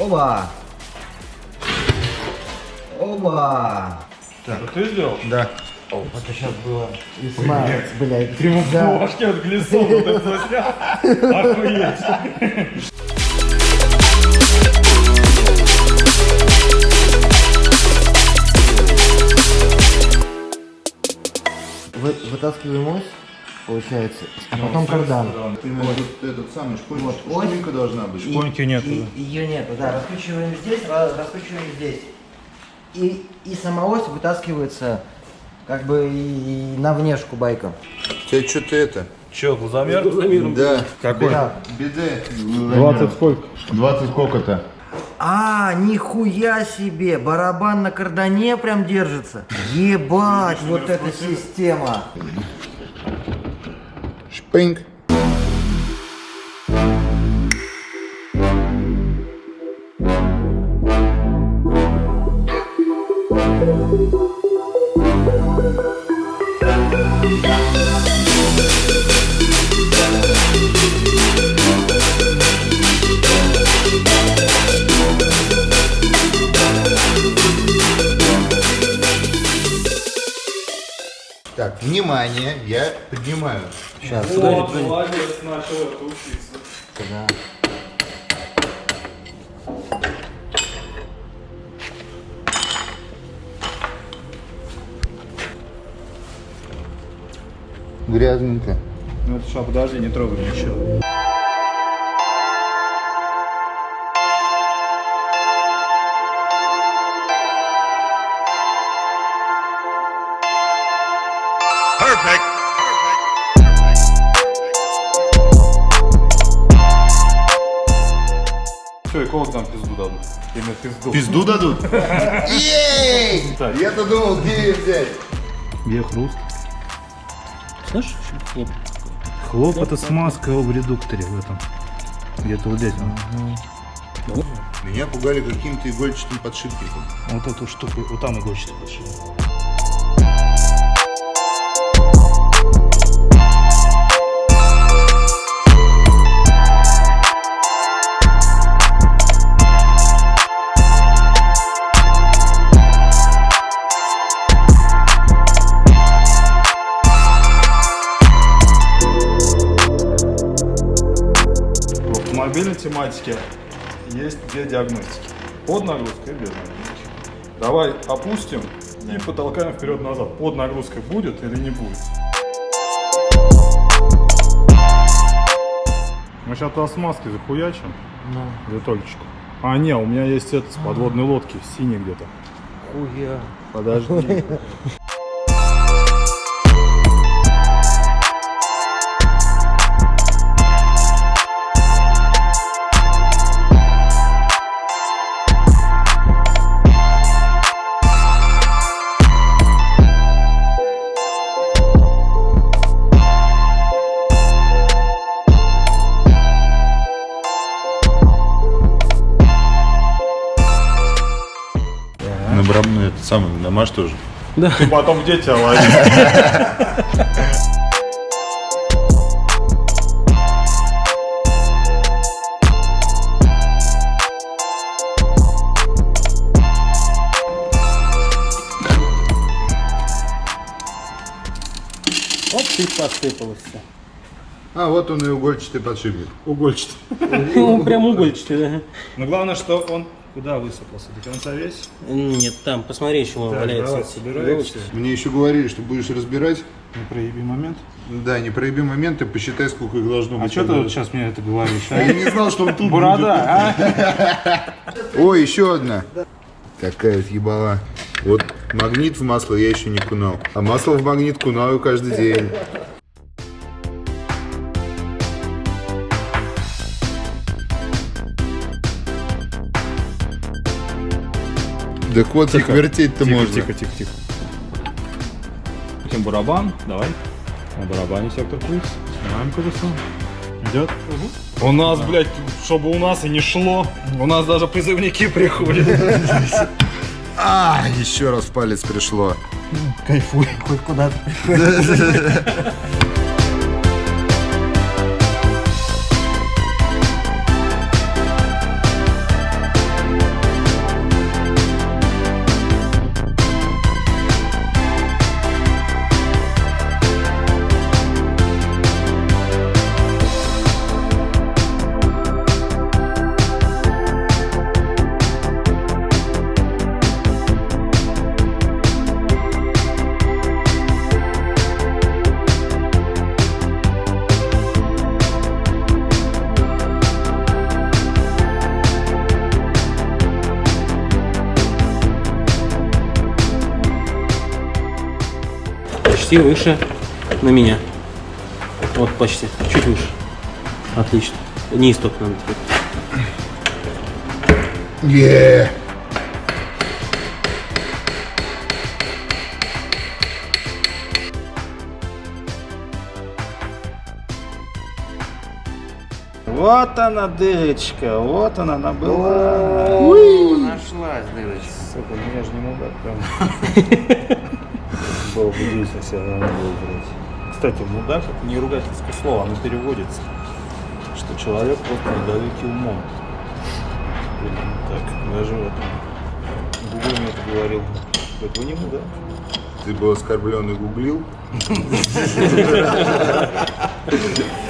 Оба! Оба! Это ты сделал? Да. Это сейчас было. Весьма, блядь. В Да. башке от глиссона вот это заснял. Охуеть. Вы- Вытаскиваем ось, получается, а потом кардан. Именно вот этот самый шпунька, Вот, шпунька должна быть. Шпоньки нету, И- да. Ее нету, да. Раскручиваем здесь, ра- раскручиваем здесь. И, и сама ось вытаскивается как бы и, и на внешку байка. Тебя что-то это? Че, глазомер? Да. Какой? Да. Биде. 20 сколько? 20 сколько-то? А, нихуя себе! Барабан на кардане прям держится. Ебать, вот эта система. Ping. Так, внимание, я поднимаю. Сейчас. молодец, начал это учиться. Да. Грязненько. Ну это что, подожди, не трогай ничего. Все, и кого там пизду дадут? Именно пизду. Пизду дадут? Ей! Я-то думал, где ее взять. Где хруст? Слышишь? Хлоп. Хлоп это смазка в редукторе в этом. Где-то вот здесь. он. Меня пугали каким-то игольчатым подшипником. Вот эту штуку, вот там иголочки подшили. В автомобильной тематике есть две диагностики. Под нагрузкой и без нагрузки. Давай опустим и потолкаем вперед-назад. Под нагрузкой будет или не будет? Мы сейчас туда смазки захуячим. Витольчику. А, не, у меня есть это с подводной лодки, синий где-то. Хуя. Подожди. На брам, ну, это самый, намажь тоже. Ты потом дети лови. Оп, ты посыпалось все. А, вот он и угольчатый подшипник. Угольчатый. Ну, прям угольчатый, да. Но главное, что он куда высыпался? До конца весь? Нет, там, посмотри, еще он Так, валяется. давай, собираемся. Мне еще говорили, что будешь разбирать. Не проеби момент. Да, не проеби моменты, посчитай, сколько их должно А быть. что ты вот сейчас мне это говоришь? А я не знал, что он тут Борода, а? Ой, еще одна. Такая вот ебала. Вот магнит в масло я еще не кунал. А масло в магнит кунаю каждый день. Так вот их вертеть-то Тихо, можно. тихо, тихо, тихо. Потом барабан, давай. На барабане сектор плюс. Снимаем колесо. Идет. У нас, блядь, чтобы у нас и не шло. У нас даже призывники приходят. А, еще раз в палец пришло. Кайфуй, хоть куда-то. почти выше на меня. Вот почти, чуть выше. Отлично. Низ только надо. Е. Вот она дырочка, вот она, она была. Нашлась дырочка. Сука, меня же не мудак прям. Было бы действие, все равно было блядь. Кстати, мудак это не ругательское слово, оно переводится. Что человек просто недалекий умом. Блин, Так, даже в этом. Гугл мне это говорил. Говорит, вы не мудак. Ты был оскорблен и гуглил?